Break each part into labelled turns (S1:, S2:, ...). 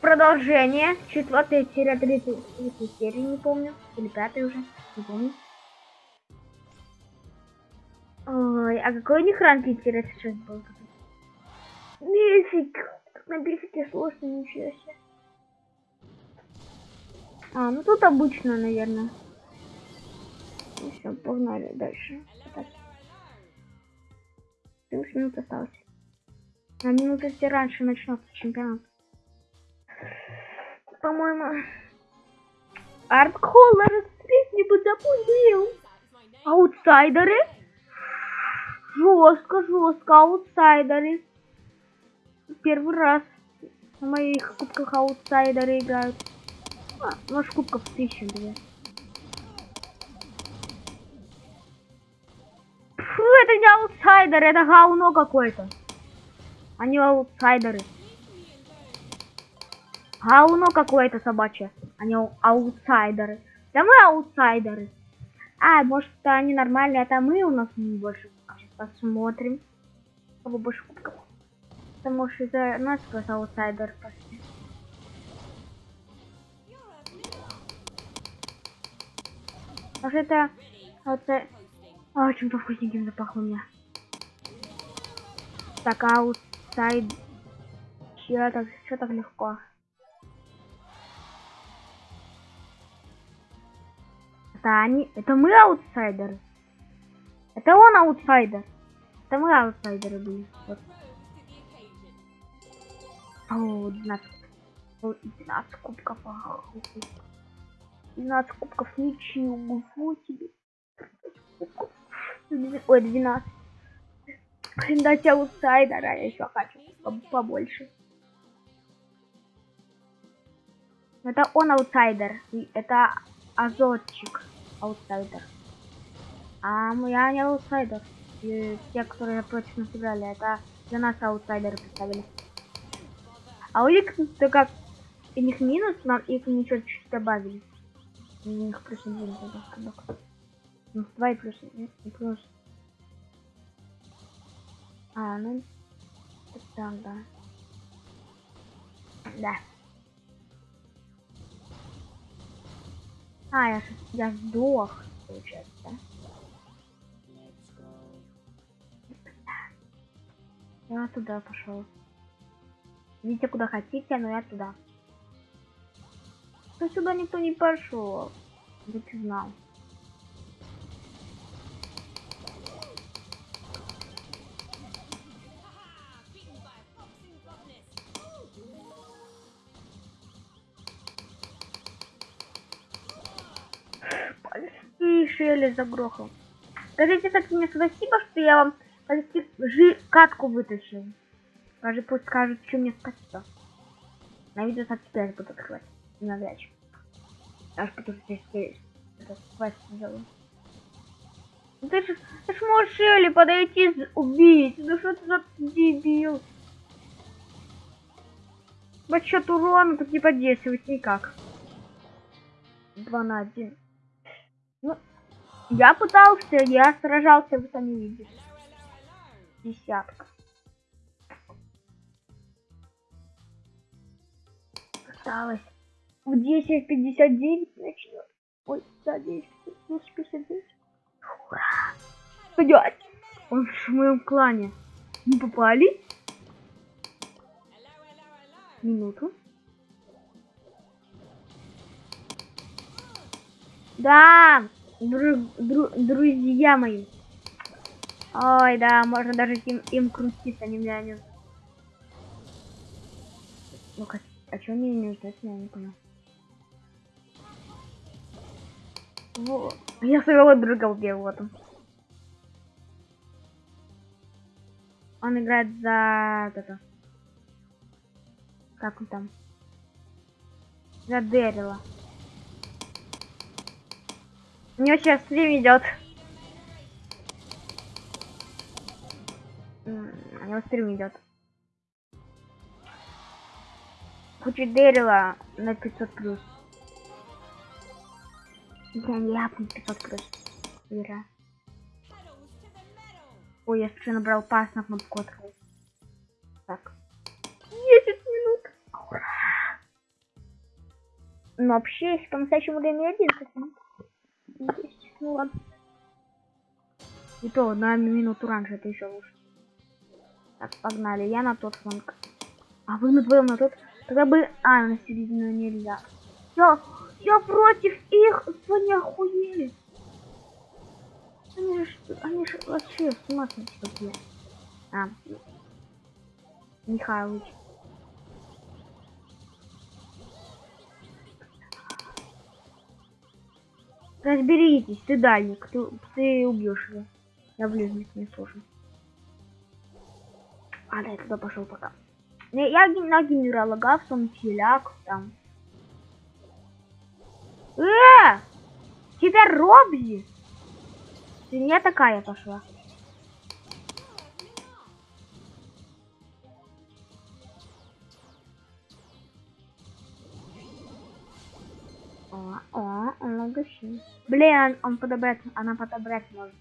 S1: продолжение. Четвертая серия, третья, третья серия, не помню. Или пятая уже, не помню. Ой, а какой у них ранг интересно сейчас был? Мифик. На бифике сложно, ничего себе. А, ну тут обычно, наверное. Ну все, погнали дальше. Так. 70 минут осталось. На минуту если раньше начнется чемпионат. По-моему. Артколлер не запустил. Аутсайдеры? Жестко, жестко, аутсайдеры. Первый раз на моих кубках аутсайдеры играют. А, может кубков тысячу две. Фу, это не аутсайдер, это говно какое-то. Они аутсайдеры. Говно какое-то собачье. Они аутсайдеры. Да мы аутсайдеры. А, может они нормальные, это мы у нас не больше. Сейчас посмотрим. Кого больше кубков. Может из-за нас просто аутсайдер пошли. Может это... аутсайдер. А, чем-то вкусненьким запахло у меня. Так, аутсайд... Че так, что так легко? Это они... Это мы аутсайдеры. Это он аутсайдер. Это мы аутсайдеры были. Вот. О, 12. 12 кубков. 12 кубков ничего себе. Ой, 12. Блин, дать аутсайдера, я еще хочу побольше. Это он аутсайдер. Это азотчик аутсайдер. А я не аутсайдер. И те, которые против нас играли, это для нас аутсайдеры представили. А у них то как у них минус, нам их ничего чуть-чуть добавили. У них плюс один Ну, два и плюс нет, и плюс. А, ну, так, да. Да. А, я, я сдох, получается, да? Я туда пошел. Видите, куда хотите, но я туда. То сюда никто не пошел. Я ты знал. Шелли загрохал. Скажите так мне спасибо, что я вам почти жи катку вытащил. Скажи, пусть скажет, что мне спасибо. На видео так теперь буду открывать. Навряд ли. Аж потому что здесь квест сделаю. Ну ты ж, ты ж можешь Шелли подойти убить. Ну что ты за дебил? По счет урона тут не подействовать никак. 2 на 1. Ну, я пытался, я сражался, вы сами видите. Десятка. Осталось. В 10.59 начнет. Ой, да, 10, 10.59. Ура! Пойдет. Он в моем клане. Не попали? Минуту. Да! Дру, дру, друзья мои. Ой, да, можно даже им, им крутиться, они меня не... Ну-ка, а что мне не ждать, я не понял. Вот. Я своего друга убил, вот он. Он играет за это. Как он там? За Дэрила. Не очень стрим идет. У него стрим идет. Хочу Дэрила на 500 плюс. Я не ляпну 500 плюс. Ира. Ой, я случайно набрал пас на кнопку открыть. Так. 10 минут. Ура! Но вообще, если по-настоящему время 11 минут. 10. Ну ладно. И то на минуту раньше, это еще лучше. Так, погнали. Я на тот фланг. А вы на двоем на тот. Тогда бы... А, на середину нельзя. я? я против их. Они охуели. Они же, они же вообще с ума сошли. А, Михайлович. Разберитесь, ты дальник, ты, ты убьешь его. Я ближник не слушаю. А, да, я туда пошел пока. Я на генерала Гавсон, Филяк, там. Э! Тебя Робзи! Ты не такая пошла. Логичный. Блин, он подобрать, она подобрать может.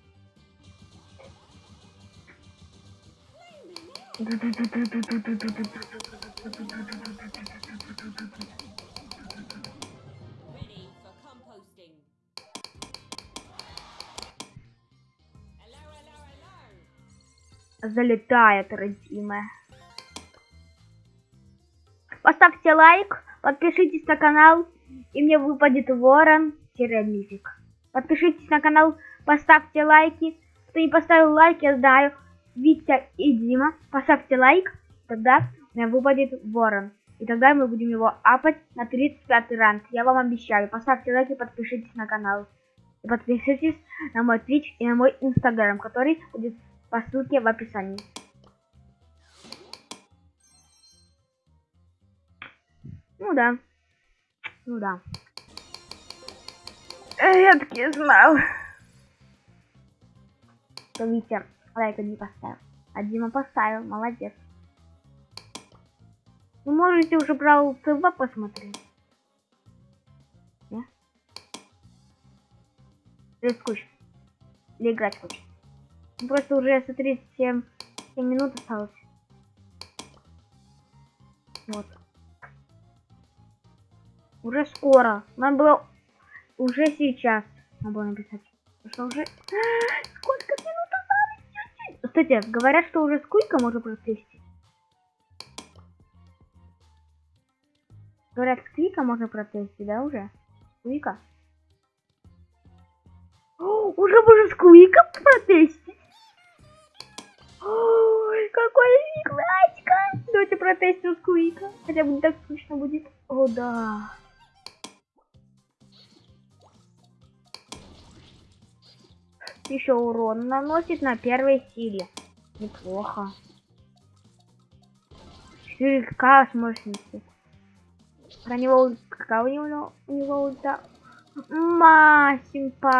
S1: Залетает, родимая. Поставьте лайк, подпишитесь на канал, и мне выпадет ворон-мифик. Подпишитесь на канал, поставьте лайки. Кто не поставил лайк, я знаю, Витя и Дима. Поставьте лайк, тогда выпадет ворон. И тогда мы будем его апать на 35 ранг. Я вам обещаю. Поставьте лайк и подпишитесь на канал. И подпишитесь на мой Twitch и на мой Instagram, который будет по ссылке в описании. Ну да. Ну да. Я таки знал. Что Витя лайка не поставил. А Дима поставил. Молодец. Вы можете уже про ЦВ посмотреть. Не? Или скучно. Или играть. Ну, Просто уже, смотрите, 7, 7 минут осталось. Вот. Уже скоро. Нам было уже сейчас. Надо было написать. Что уже... Сколько минут осталось? Кстати, говорят, что уже сколько можно протестить. Говорят, сквика можно протестить, да, уже? Сквика? Уже можно сквика протестить? Ой, какой классика! Давайте протестим сквика. Хотя бы не так скучно будет. О, да. Еще урон наносит на первой силе. Неплохо. 4К с мощностью. Про него какая у него, у него ульта? Масимпа.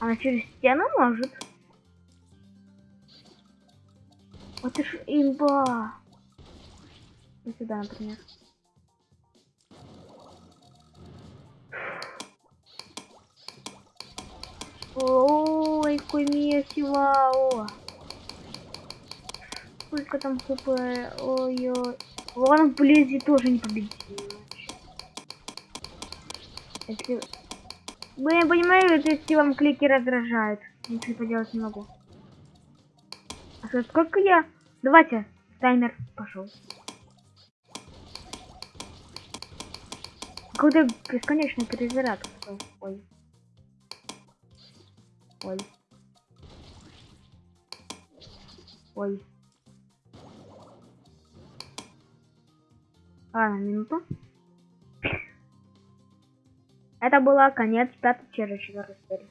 S1: Она через стену может? Вот это ж имба. Вот сюда, например. Ой, месиво. О. Сколько там хп? Ой-ой. Ладно, вблизи тоже не победил. Если... Вы не понимаете, если вам клики раздражают. Ничего поделать не могу. А что, сколько я? Давайте, таймер пошел. Какой-то бесконечный перезаряд. Ой. Ой. Ой. Ладно, минуту. Это была конец пятой через четвертой серии.